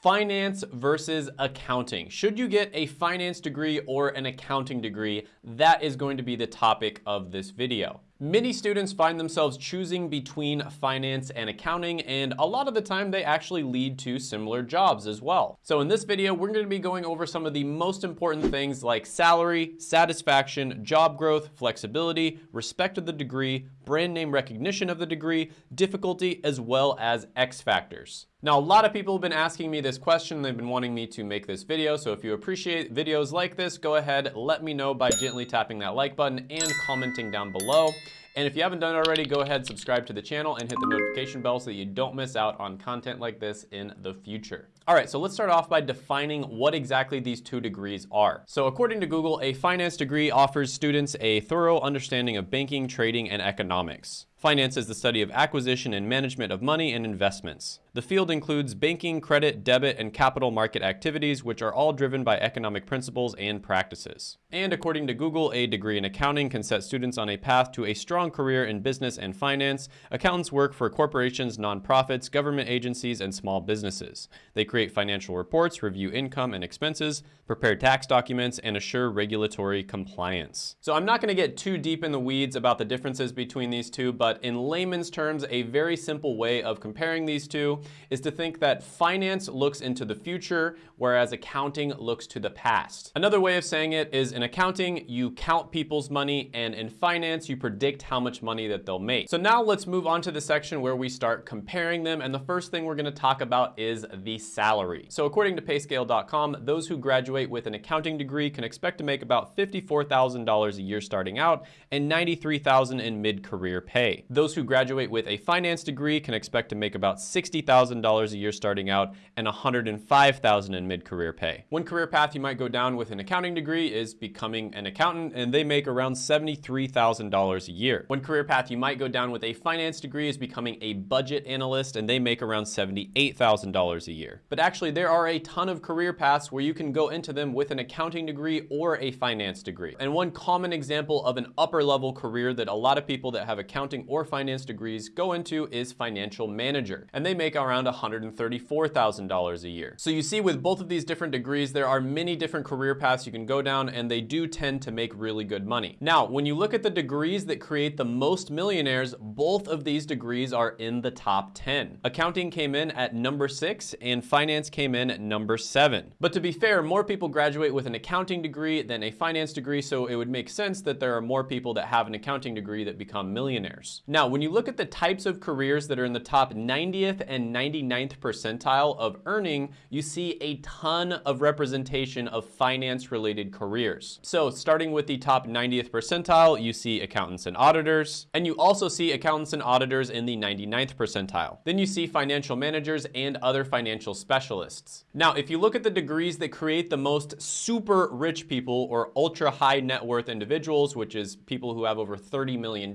Finance versus accounting. Should you get a finance degree or an accounting degree? That is going to be the topic of this video. Many students find themselves choosing between finance and accounting, and a lot of the time they actually lead to similar jobs as well. So in this video, we're gonna be going over some of the most important things like salary, satisfaction, job growth, flexibility, respect of the degree, brand name recognition of the degree, difficulty, as well as X factors. Now, a lot of people have been asking me this question. They've been wanting me to make this video. So if you appreciate videos like this, go ahead, let me know by gently tapping that like button and commenting down below. And if you haven't done it already, go ahead, subscribe to the channel and hit the notification bell so that you don't miss out on content like this in the future. All right, so let's start off by defining what exactly these two degrees are. So according to Google, a finance degree offers students a thorough understanding of banking, trading, and economics. Finance is the study of acquisition and management of money and investments. The field includes banking, credit, debit, and capital market activities, which are all driven by economic principles and practices. And according to Google, a degree in accounting can set students on a path to a strong career in business and finance. Accountants work for corporations, nonprofits, government agencies, and small businesses. They create financial reports, review income and expenses, prepare tax documents, and assure regulatory compliance. So I'm not going to get too deep in the weeds about the differences between these two, but but in layman's terms, a very simple way of comparing these two is to think that finance looks into the future, whereas accounting looks to the past. Another way of saying it is in accounting, you count people's money, and in finance, you predict how much money that they'll make. So now let's move on to the section where we start comparing them, and the first thing we're gonna talk about is the salary. So according to payscale.com, those who graduate with an accounting degree can expect to make about $54,000 a year starting out and $93,000 in mid-career pay. Those who graduate with a finance degree can expect to make about $60,000 a year starting out and $105,000 in mid-career pay. One career path you might go down with an accounting degree is becoming an accountant and they make around $73,000 a year. One career path you might go down with a finance degree is becoming a budget analyst and they make around $78,000 a year. But actually there are a ton of career paths where you can go into them with an accounting degree or a finance degree. And one common example of an upper level career that a lot of people that have accounting or finance degrees go into is financial manager, and they make around $134,000 a year. So you see with both of these different degrees, there are many different career paths you can go down, and they do tend to make really good money. Now, when you look at the degrees that create the most millionaires, both of these degrees are in the top 10. Accounting came in at number six, and finance came in at number seven. But to be fair, more people graduate with an accounting degree than a finance degree, so it would make sense that there are more people that have an accounting degree that become millionaires. Now, when you look at the types of careers that are in the top 90th and 99th percentile of earning, you see a ton of representation of finance related careers. So starting with the top 90th percentile, you see accountants and auditors, and you also see accountants and auditors in the 99th percentile. Then you see financial managers and other financial specialists. Now, if you look at the degrees that create the most super rich people or ultra high net worth individuals, which is people who have over $30 million,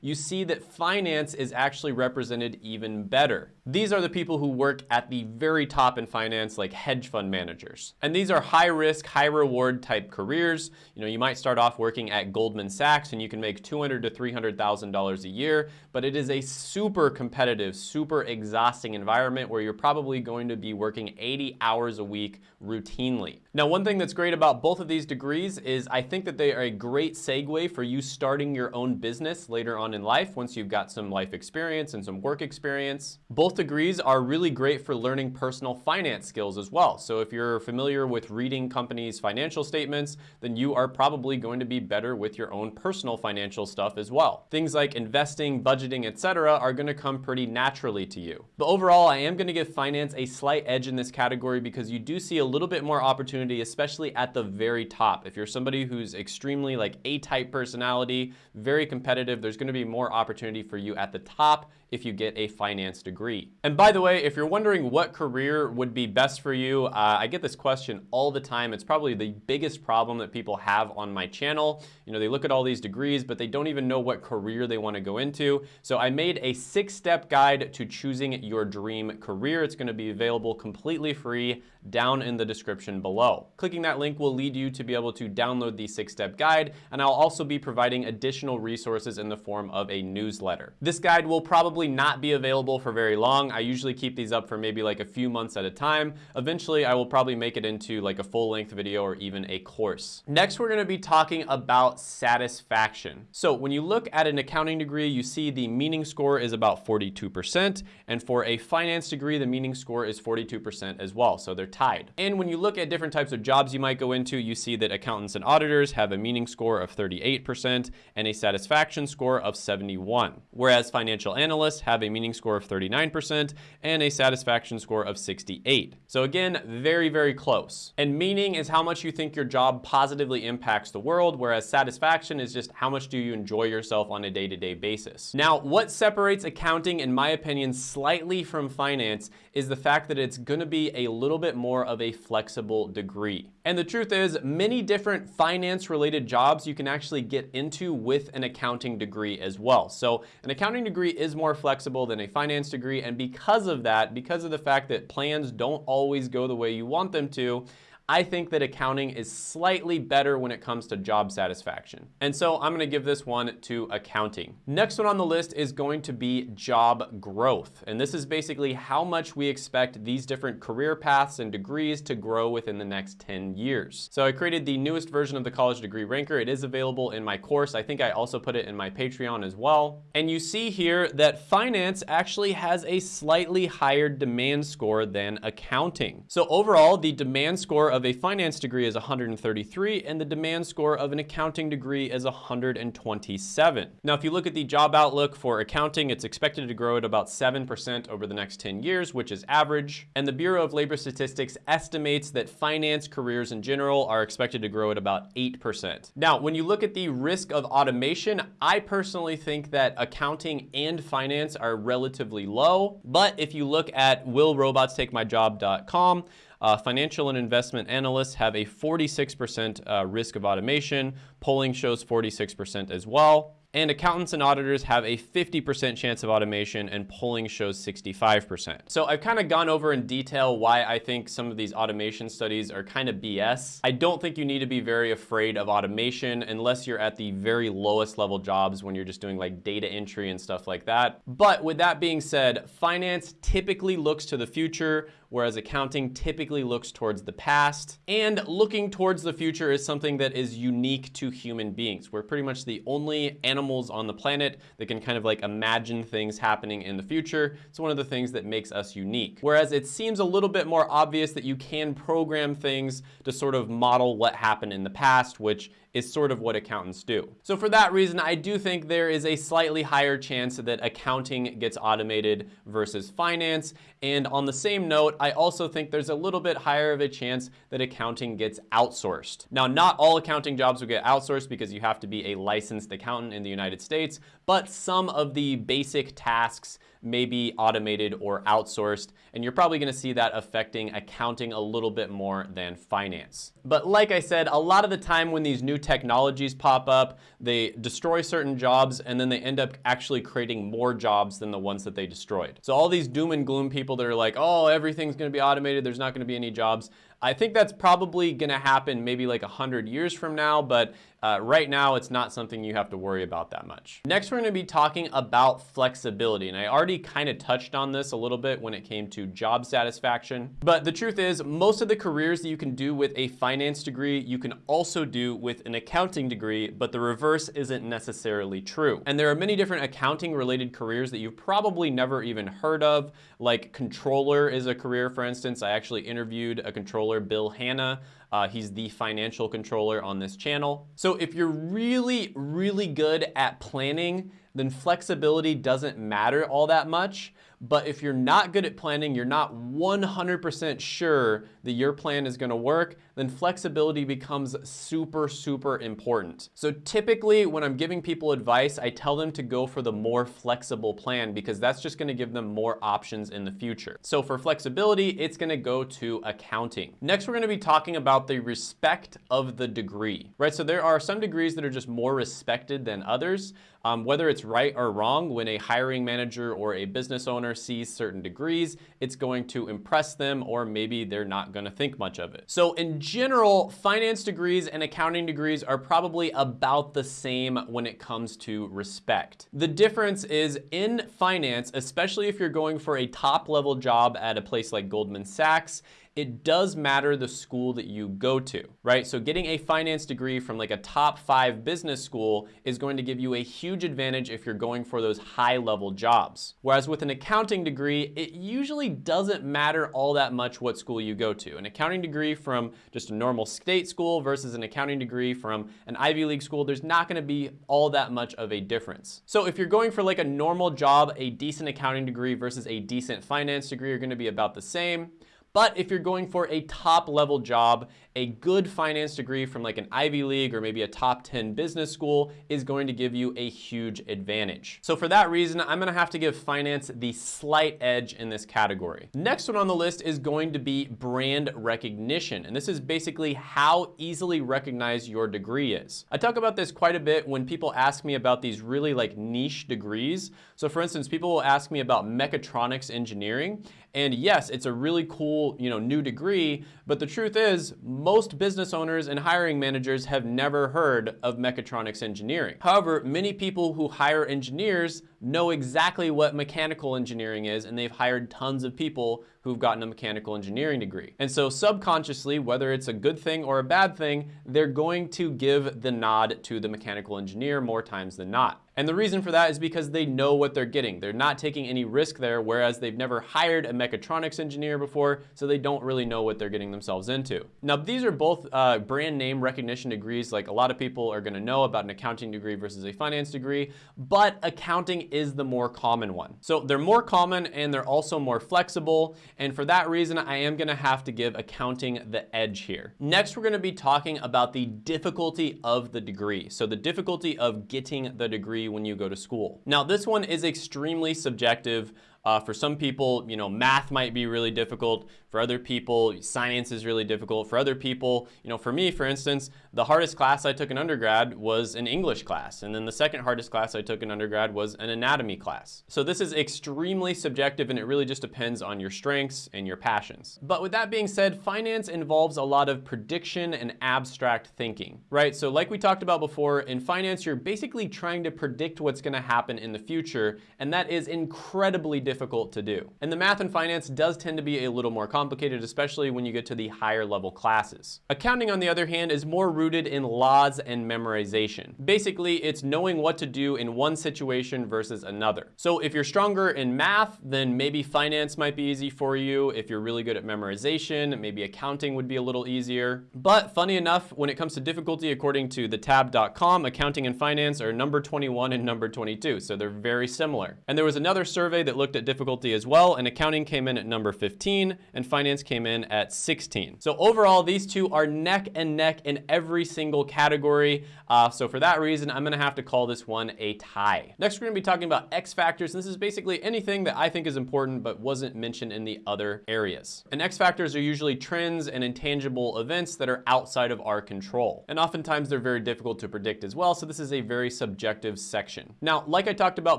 you see that finance is actually represented even better. These are the people who work at the very top in finance, like hedge fund managers. And these are high risk, high reward type careers. You know, you might start off working at Goldman Sachs and you can make 200 to $300,000 a year, but it is a super competitive, super exhausting environment where you're probably going to be working 80 hours a week routinely. Now, one thing that's great about both of these degrees is I think that they are a great segue for you starting your own business later on in life once you've got some life experience and some work experience. Both degrees are really great for learning personal finance skills as well. So if you're familiar with reading companies' financial statements, then you are probably going to be better with your own personal financial stuff as well. Things like investing, budgeting, etc. are going to come pretty naturally to you. But overall, I am going to give finance a slight edge in this category because you do see a little bit more opportunity, especially at the very top. If you're somebody who's extremely like A-type personality, very competitive, there's to be more opportunity for you at the top if you get a finance degree. And by the way, if you're wondering what career would be best for you, uh, I get this question all the time. It's probably the biggest problem that people have on my channel. You know, they look at all these degrees, but they don't even know what career they want to go into. So I made a six-step guide to choosing your dream career. It's going to be available completely free down in the description below. Clicking that link will lead you to be able to download the six-step guide, and I'll also be providing additional resources in the form of a newsletter. This guide will probably not be available for very long. I usually keep these up for maybe like a few months at a time. Eventually, I will probably make it into like a full length video or even a course. Next, we're gonna be talking about satisfaction. So when you look at an accounting degree, you see the meaning score is about 42%. And for a finance degree, the meaning score is 42% as well. So they're tied. And when you look at different types of jobs you might go into, you see that accountants and auditors have a meaning score of 38% and a satisfaction score of 71. Whereas financial analysts have a meaning score of 39% and a satisfaction score of 68. So again, very, very close. And meaning is how much you think your job positively impacts the world, whereas satisfaction is just how much do you enjoy yourself on a day-to-day -day basis. Now, what separates accounting, in my opinion, slightly from finance is the fact that it's gonna be a little bit more of a flexible degree. And the truth is, many different finance-related jobs you can actually get into with an accounting degree as well. So an accounting degree is more flexible than a finance degree, and because of that, because of the fact that plans don't always go the way you want them to, I think that accounting is slightly better when it comes to job satisfaction. And so I'm gonna give this one to accounting. Next one on the list is going to be job growth. And this is basically how much we expect these different career paths and degrees to grow within the next 10 years. So I created the newest version of the college degree ranker. It is available in my course. I think I also put it in my Patreon as well. And you see here that finance actually has a slightly higher demand score than accounting. So overall, the demand score of a finance degree is 133 and the demand score of an accounting degree is 127. Now, if you look at the job outlook for accounting, it's expected to grow at about 7% over the next 10 years, which is average. And the Bureau of Labor Statistics estimates that finance careers in general are expected to grow at about 8%. Now, when you look at the risk of automation, I personally think that accounting and finance are relatively low. But if you look at willrobotstakemyjob.com, uh, financial and investment analysts have a 46% uh, risk of automation. Polling shows 46% as well. And accountants and auditors have a 50% chance of automation and polling shows 65%. So I've kind of gone over in detail why I think some of these automation studies are kind of BS. I don't think you need to be very afraid of automation unless you're at the very lowest level jobs when you're just doing like data entry and stuff like that. But with that being said, finance typically looks to the future whereas accounting typically looks towards the past. And looking towards the future is something that is unique to human beings. We're pretty much the only animals on the planet that can kind of like imagine things happening in the future. It's one of the things that makes us unique. Whereas it seems a little bit more obvious that you can program things to sort of model what happened in the past, which is sort of what accountants do. So for that reason, I do think there is a slightly higher chance that accounting gets automated versus finance. And on the same note, I also think there's a little bit higher of a chance that accounting gets outsourced. Now, not all accounting jobs will get outsourced because you have to be a licensed accountant in the United States, but some of the basic tasks may be automated or outsourced, and you're probably gonna see that affecting accounting a little bit more than finance. But like I said, a lot of the time when these new technologies pop up, they destroy certain jobs and then they end up actually creating more jobs than the ones that they destroyed. So all these doom and gloom people that are like, oh, everything's gonna be automated, there's not gonna be any jobs. I think that's probably gonna happen maybe like 100 years from now, but uh, right now it's not something you have to worry about that much. Next, we're gonna be talking about flexibility, and I already kind of touched on this a little bit when it came to job satisfaction, but the truth is most of the careers that you can do with a finance degree, you can also do with an accounting degree, but the reverse isn't necessarily true. And there are many different accounting related careers that you've probably never even heard of, like controller is a career, for instance. I actually interviewed a controller controller, Bill Hanna. Uh, he's the financial controller on this channel. So if you're really, really good at planning, then flexibility doesn't matter all that much. But if you're not good at planning, you're not 100% sure that your plan is gonna work, then flexibility becomes super, super important. So typically when I'm giving people advice, I tell them to go for the more flexible plan because that's just gonna give them more options in the future. So for flexibility, it's gonna go to accounting. Next, we're gonna be talking about the respect of the degree, right? So there are some degrees that are just more respected than others. Um, whether it's right or wrong, when a hiring manager or a business owner sees certain degrees, it's going to impress them or maybe they're not gonna think much of it. So in general, finance degrees and accounting degrees are probably about the same when it comes to respect. The difference is in finance, especially if you're going for a top level job at a place like Goldman Sachs, it does matter the school that you go to, right? So getting a finance degree from like a top five business school is going to give you a huge advantage if you're going for those high level jobs. Whereas with an accounting degree, it usually doesn't matter all that much what school you go to. An accounting degree from just a normal state school versus an accounting degree from an Ivy League school, there's not gonna be all that much of a difference. So if you're going for like a normal job, a decent accounting degree versus a decent finance degree are gonna be about the same. But if you're going for a top level job, a good finance degree from like an Ivy League or maybe a top 10 business school is going to give you a huge advantage. So for that reason, I'm gonna have to give finance the slight edge in this category. Next one on the list is going to be brand recognition. And this is basically how easily recognized your degree is. I talk about this quite a bit when people ask me about these really like niche degrees. So for instance, people will ask me about mechatronics engineering. And yes, it's a really cool, you know, new degree, but the truth is most business owners and hiring managers have never heard of mechatronics engineering. However, many people who hire engineers know exactly what mechanical engineering is and they've hired tons of people who've gotten a mechanical engineering degree. And so subconsciously, whether it's a good thing or a bad thing, they're going to give the nod to the mechanical engineer more times than not. And the reason for that is because they know what they're getting. They're not taking any risk there, whereas they've never hired a mechatronics engineer before, so they don't really know what they're getting themselves into. Now, these are both uh, brand name recognition degrees, like a lot of people are gonna know about an accounting degree versus a finance degree, but accounting is the more common one. So they're more common and they're also more flexible, and for that reason, I am gonna have to give accounting the edge here. Next, we're gonna be talking about the difficulty of the degree. So the difficulty of getting the degree when you go to school. Now, this one is extremely subjective. Uh, for some people, you know, math might be really difficult. For other people, science is really difficult. For other people, you know, for me, for instance, the hardest class I took in undergrad was an English class. And then the second hardest class I took in undergrad was an anatomy class. So this is extremely subjective and it really just depends on your strengths and your passions. But with that being said, finance involves a lot of prediction and abstract thinking, right? So like we talked about before, in finance, you're basically trying to predict what's gonna happen in the future. And that is incredibly difficult to do. And the math and finance does tend to be a little more complicated complicated, especially when you get to the higher level classes. Accounting, on the other hand, is more rooted in laws and memorization. Basically, it's knowing what to do in one situation versus another. So if you're stronger in math, then maybe finance might be easy for you. If you're really good at memorization, maybe accounting would be a little easier. But funny enough, when it comes to difficulty, according to thetab.com, accounting and finance are number 21 and number 22, so they're very similar. And there was another survey that looked at difficulty as well, and accounting came in at number 15, and finance came in at 16. So overall, these two are neck and neck in every single category. Uh, so for that reason, I'm gonna have to call this one a tie. Next, we're gonna be talking about X factors. This is basically anything that I think is important but wasn't mentioned in the other areas. And X factors are usually trends and intangible events that are outside of our control. And oftentimes they're very difficult to predict as well. So this is a very subjective section. Now, like I talked about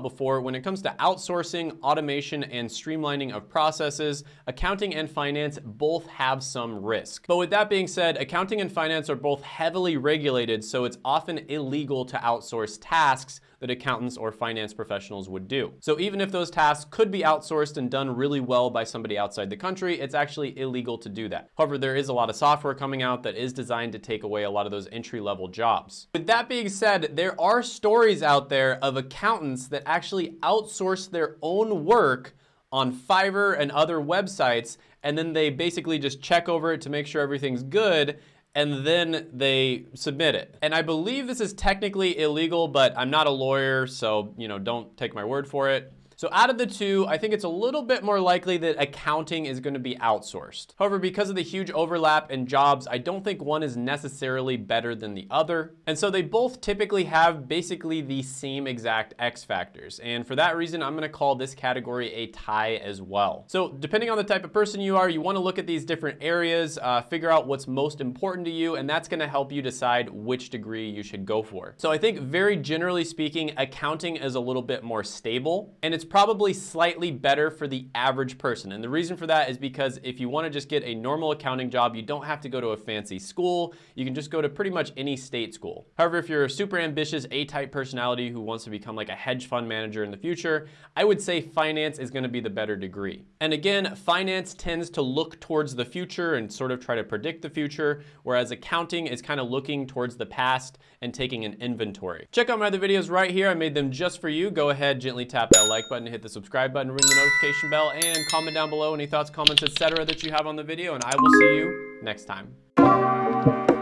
before, when it comes to outsourcing, automation, and streamlining of processes, accounting and finance both have some risk. But with that being said, accounting and finance are both heavily regulated, so it's often illegal to outsource tasks that accountants or finance professionals would do. So even if those tasks could be outsourced and done really well by somebody outside the country, it's actually illegal to do that. However, there is a lot of software coming out that is designed to take away a lot of those entry-level jobs. With that being said, there are stories out there of accountants that actually outsource their own work on Fiverr and other websites, and then they basically just check over it to make sure everything's good, and then they submit it. And I believe this is technically illegal, but I'm not a lawyer, so you know, don't take my word for it. So out of the two, I think it's a little bit more likely that accounting is gonna be outsourced. However, because of the huge overlap in jobs, I don't think one is necessarily better than the other. And so they both typically have basically the same exact X factors. And for that reason, I'm gonna call this category a tie as well. So depending on the type of person you are, you wanna look at these different areas, uh, figure out what's most important to you, and that's gonna help you decide which degree you should go for. So I think very generally speaking, accounting is a little bit more stable, and it's probably slightly better for the average person. And the reason for that is because if you wanna just get a normal accounting job, you don't have to go to a fancy school. You can just go to pretty much any state school. However, if you're a super ambitious A-type personality who wants to become like a hedge fund manager in the future, I would say finance is gonna be the better degree. And again, finance tends to look towards the future and sort of try to predict the future, whereas accounting is kind of looking towards the past and taking an inventory. Check out my other videos right here. I made them just for you. Go ahead, gently tap that like button, hit the subscribe button, ring the notification bell, and comment down below any thoughts, comments, etc. that you have on the video, and I will see you next time.